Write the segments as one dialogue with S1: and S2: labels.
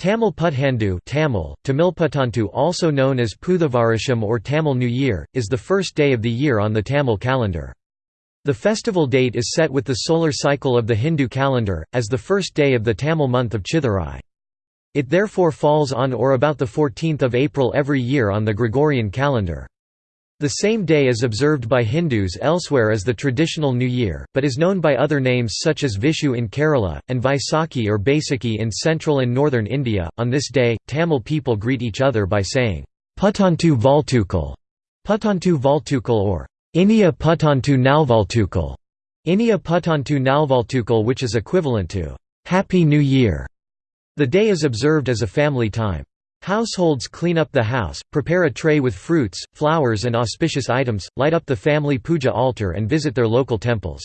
S1: Tamil Puthandu Tamil, Tamilputtantu also known as Puthavarasham or Tamil New Year, is the first day of the year on the Tamil calendar. The festival date is set with the solar cycle of the Hindu calendar, as the first day of the Tamil month of Chithirai. It therefore falls on or about 14 April every year on the Gregorian calendar. The same day is observed by Hindus elsewhere as the traditional New Year, but is known by other names such as Vishu in Kerala, and Vaisakhi or Baisakhi in central and northern India. On this day, Tamil people greet each other by saying, Puttantu Valtukal, Puttantu Valtukal or Inia Puttantu Nalvaltukal, Inia Puttantu Nalvaltukal, which is equivalent to Happy New Year. The day is observed as a family time. Households clean up the house, prepare a tray with fruits, flowers and auspicious items, light up the family puja altar and visit their local temples.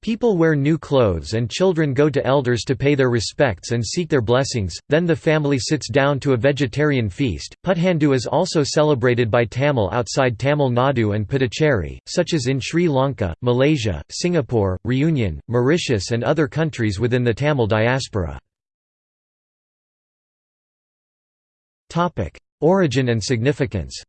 S1: People wear new clothes and children go to elders to pay their respects and seek their blessings, then the family sits down to a vegetarian feast. Puthandu is also celebrated by Tamil outside Tamil Nadu and Puducherry, such as in Sri Lanka, Malaysia, Singapore, Reunion, Mauritius and other countries within the Tamil diaspora. Origin and significance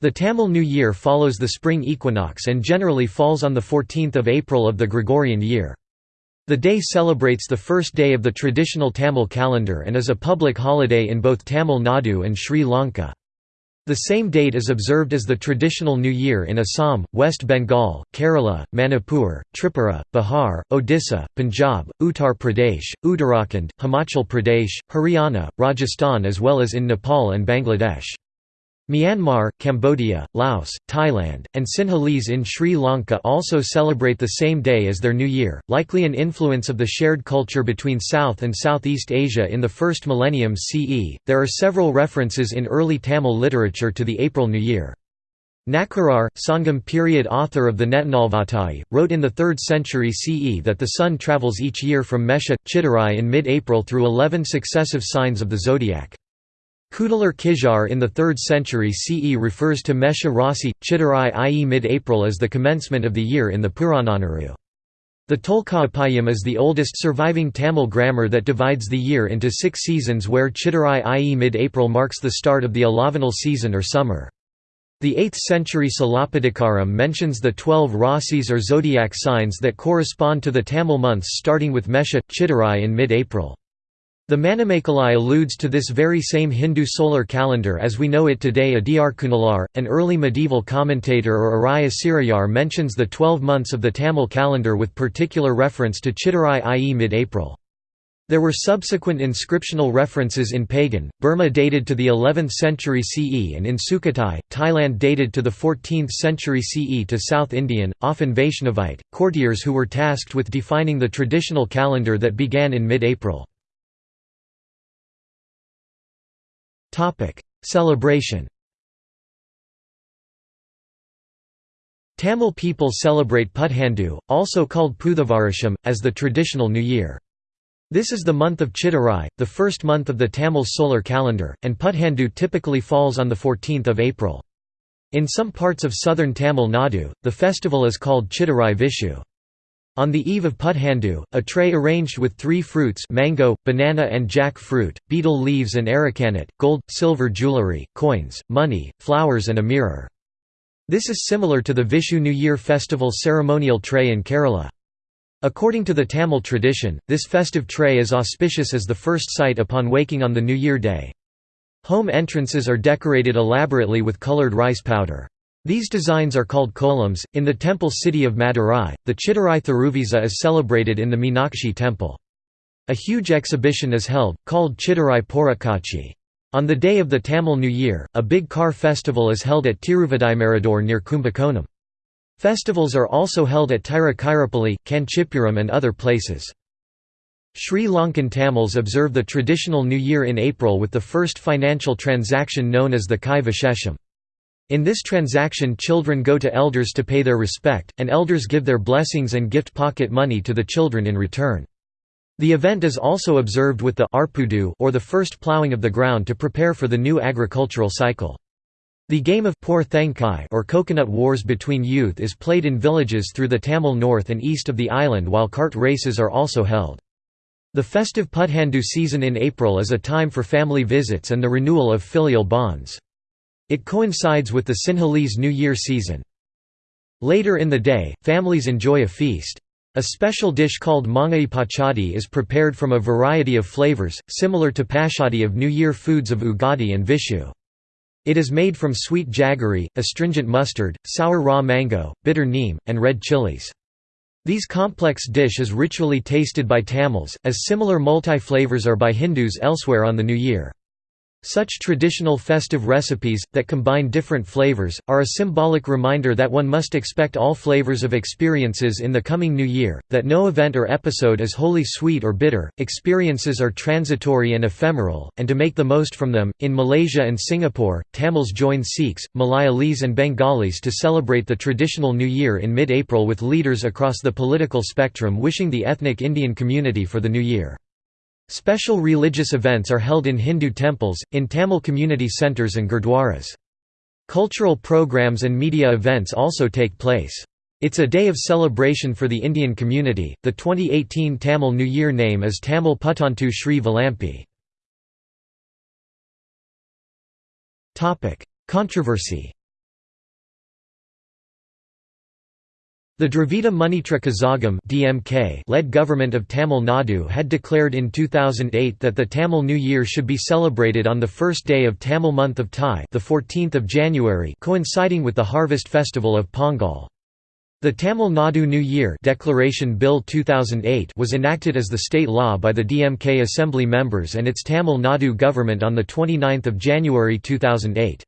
S1: The Tamil New Year follows the spring equinox and generally falls on the 14th of April of the Gregorian year. The day celebrates the first day of the traditional Tamil calendar and is a public holiday in both Tamil Nadu and Sri Lanka. The same date is observed as the traditional New Year in Assam, West Bengal, Kerala, Manipur, Tripura, Bihar, Odisha, Punjab, Uttar Pradesh, Uttarakhand, Himachal Pradesh, Haryana, Rajasthan as well as in Nepal and Bangladesh. Myanmar, Cambodia, Laos, Thailand, and Sinhalese in Sri Lanka also celebrate the same day as their New Year, likely an influence of the shared culture between South and Southeast Asia in the first millennium CE. There are several references in early Tamil literature to the April New Year. Nakkirar, Sangam period author of the Netanalvattai, wrote in the 3rd century CE that the sun travels each year from Mesha, Chittirai in mid-April through 11 successive signs of the zodiac. Kudalur Kizhar in the 3rd century CE refers to Mesha Rasi, Chittirai i.e. mid-April as the commencement of the year in the Purananuru. The Tolkappiyam is the oldest surviving Tamil grammar that divides the year into six seasons where Chittirai i.e. mid-April marks the start of the alavanal season or summer. The 8th century Silappatikaram mentions the twelve rasis or zodiac signs that correspond to the Tamil months starting with Mesha, Chittirai in mid-April. The Manimekalai alludes to this very same Hindu solar calendar as we know it today Adiyar Kunalar, an early medieval commentator or Araya Sirayar mentions the twelve months of the Tamil calendar with particular reference to Chittirai i.e. mid-April. There were subsequent inscriptional references in Pagan, Burma dated to the 11th century CE and in Sukhothai, Thailand dated to the 14th century CE to South Indian, often Vaishnavite, courtiers who were tasked with defining the traditional calendar that began in mid-April. Celebration Tamil people celebrate Puthandu, also called Puthavarasham, as the traditional New Year. This is the month of Chittirai, the first month of the Tamil solar calendar, and Puthandu typically falls on 14 April. In some parts of southern Tamil Nadu, the festival is called Chittirai Vishu. On the eve of Puthandu, a tray arranged with three fruits mango, banana and jack fruit, betel leaves and arecanut, gold, silver jewellery, coins, money, flowers and a mirror. This is similar to the Vishu New Year festival ceremonial tray in Kerala. According to the Tamil tradition, this festive tray is auspicious as the first sight upon waking on the New Year day. Home entrances are decorated elaborately with coloured rice powder. These designs are called kolams. In the temple city of Madurai, the Chittirai Thiruvisa is celebrated in the Meenakshi temple. A huge exhibition is held, called Chittirai Porakatchi. On the day of the Tamil New Year, a big car festival is held at Tiruvadaimarudur near Kumbakonam. Festivals are also held at Tiruchirappalli, Kanchipuram and other places. Sri Lankan Tamils observe the traditional New Year in April with the first financial transaction known as the Kai Vishesham. In this transaction children go to elders to pay their respect, and elders give their blessings and gift pocket money to the children in return. The event is also observed with the arpudu or the first ploughing of the ground to prepare for the new agricultural cycle. The game of Por Thenkai or coconut wars between youth is played in villages through the Tamil north and east of the island while cart races are also held. The festive Puthandu season in April is a time for family visits and the renewal of filial bonds. It coincides with the Sinhalese New Year season. Later in the day, families enjoy a feast. A special dish called mangai pachadi is prepared from a variety of flavors, similar to pachadi of New Year foods of Ugadi and Vishu. It is made from sweet jaggery, astringent mustard, sour raw mango, bitter neem, and red chilies. These complex dish is ritually tasted by Tamils, as similar multi-flavors are by Hindus elsewhere on the New Year. Such traditional festive recipes, that combine different flavors, are a symbolic reminder that one must expect all flavors of experiences in the coming new year, that no event or episode is wholly sweet or bitter, experiences are transitory and ephemeral, and to make the most from them. In Malaysia and Singapore, Tamils join Sikhs, Malayalis, and Bengalis to celebrate the traditional New Year in mid April with leaders across the political spectrum wishing the ethnic Indian community for the new year. Special religious events are held in Hindu temples, in Tamil community centres and gurdwaras. Cultural programs and media events also take place. It's a day of celebration for the Indian community. The 2018 Tamil New Year name is Tamil Puttandu Sri Valampi. Topic: Controversy. The Dravida Munnetra Kazhagam (DMK) led government of Tamil Nadu had declared in 2008 that the Tamil New Year should be celebrated on the first day of Tamil month of Thai, the 14th of January, coinciding with the harvest festival of Pongal. The Tamil Nadu New Year Declaration Bill 2008 was enacted as the state law by the DMK assembly members and its Tamil Nadu government on the 29th of January 2008.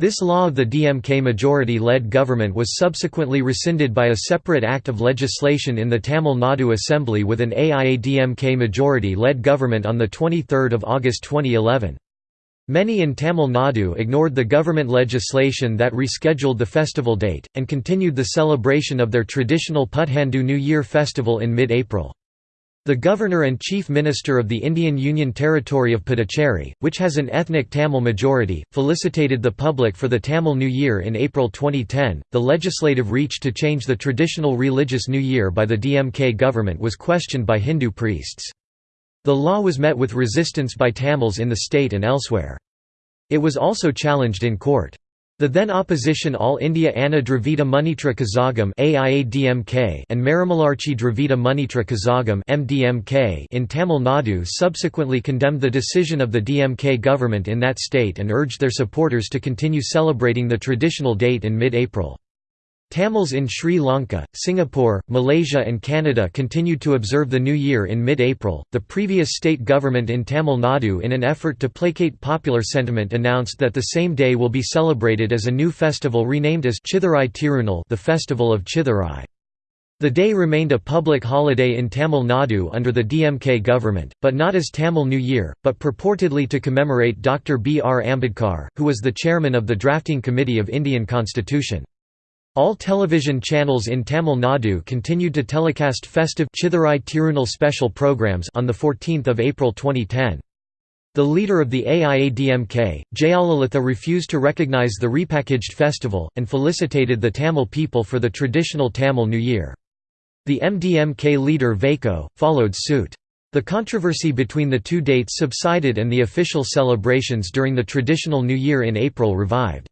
S1: This law of the DMK majority-led government was subsequently rescinded by a separate act of legislation in the Tamil Nadu Assembly with an AIADMK majority-led government on 23 August 2011. Many in Tamil Nadu ignored the government legislation that rescheduled the festival date, and continued the celebration of their traditional Puthandu New Year festival in mid-April. The Governor and Chief Minister of the Indian Union Territory of Puducherry, which has an ethnic Tamil majority, felicitated the public for the Tamil New Year in April 2010. The legislative reach to change the traditional religious New Year by the DMK government was questioned by Hindu priests. The law was met with resistance by Tamils in the state and elsewhere. It was also challenged in court. The then opposition All India Anna Dravida Munnetra Kazhagam and Maramalarchi Dravida Munnetra Kazhagam in Tamil Nadu subsequently condemned the decision of the DMK government in that state and urged their supporters to continue celebrating the traditional date in mid-April. Tamils in Sri Lanka, Singapore, Malaysia, and Canada continued to observe the New Year in mid April. The previous state government in Tamil Nadu, in an effort to placate popular sentiment, announced that the same day will be celebrated as a new festival renamed as Chithirai Tirunal, the Festival of Chithirai. The day remained a public holiday in Tamil Nadu under the DMK government, but not as Tamil New Year, but purportedly to commemorate Dr. B. R. Ambedkar, who was the chairman of the drafting committee of Indian constitution. All television channels in Tamil Nadu continued to telecast festive Chithirai Tirunal special programs on 14 April 2010. The leader of the AIADMK, Jayalalitha refused to recognise the repackaged festival, and felicitated the Tamil people for the traditional Tamil New Year. The MDMK leader Vaiko, followed suit. The controversy between the two dates subsided and the official celebrations during the traditional New Year in April revived.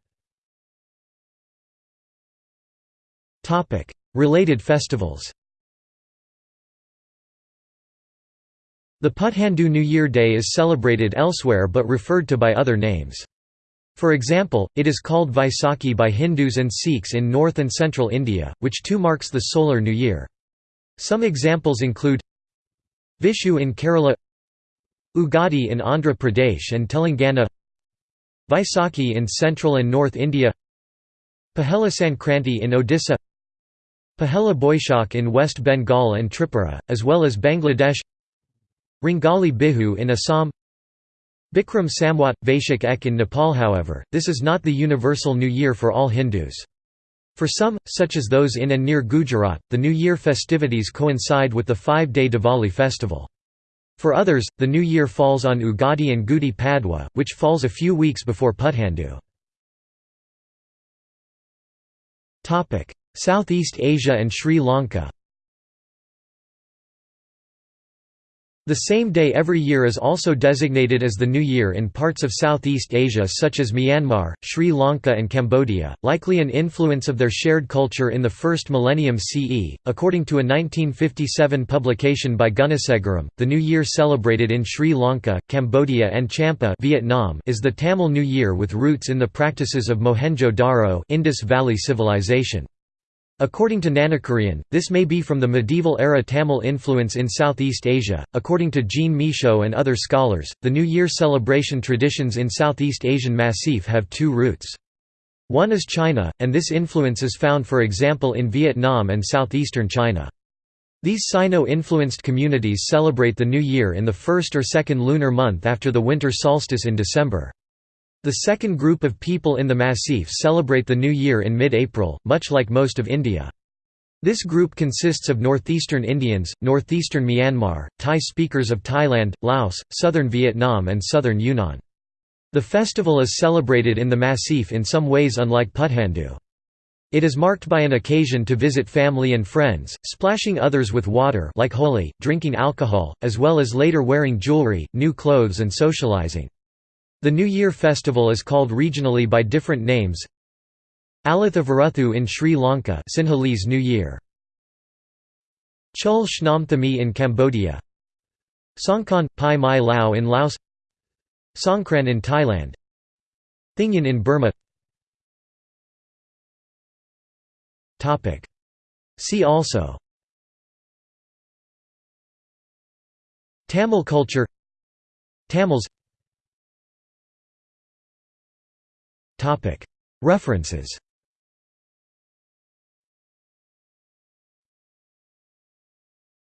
S1: Related festivals The Puthandu New Year Day is celebrated elsewhere but referred to by other names. For example, it is called Vaisakhi by Hindus and Sikhs in north and central India, which too marks the solar new year. Some examples include Vishu in Kerala Ugadi in Andhra Pradesh and Telangana Vaisakhi in central and north India Pahela Sankranti in Odisha Pahela Boishak in West Bengal and Tripura, as well as Bangladesh Rongali Bihu in Assam Bikram Samwat, Vaishak Ek in Nepal However, this is not the universal New Year for all Hindus. For some, such as those in and near Gujarat, the New Year festivities coincide with the five-day Diwali festival. For others, the New Year falls on Ugadi and Gudi Padwa, which falls a few weeks before Puthandu. Southeast Asia and Sri Lanka The same day every year is also designated as the New Year in parts of Southeast Asia such as Myanmar, Sri Lanka, and Cambodia, likely an influence of their shared culture in the first millennium CE. According to a 1957 publication by Gunasegaram, the New Year celebrated in Sri Lanka, Cambodia, and Champa, Vietnam, is the Tamil New Year with roots in the practices of Mohenjo-Daro, Indus Valley Civilization. According to Nanakurian, this may be from the medieval era Tamil influence in Southeast Asia. According to Jean Michaud and other scholars, the New Year celebration traditions in Southeast Asian Massif have two roots. One is China, and this influence is found for example in Vietnam and southeastern China. These Sino-influenced communities celebrate the New Year in the first or second lunar month after the winter solstice in December. The second group of people in the Massif celebrate the New Year in mid-April, much like most of India. This group consists of northeastern Indians, northeastern Myanmar, Thai speakers of Thailand, Laos, southern Vietnam and southern Yunnan. The festival is celebrated in the Massif in some ways unlike Puthandu. It is marked by an occasion to visit family and friends, splashing others with water like Holi, drinking alcohol, as well as later wearing jewelry, new clothes and socializing. The New Year festival is called regionally by different names. Alitha Varuthu in Sri Lanka Sinhalese New Year. Chul Shnamthami in Cambodia. Songkran, Pi Mai Lao in Laos. Songkran in Thailand. Thingyan in Burma. See also. Tamil culture. Tamils References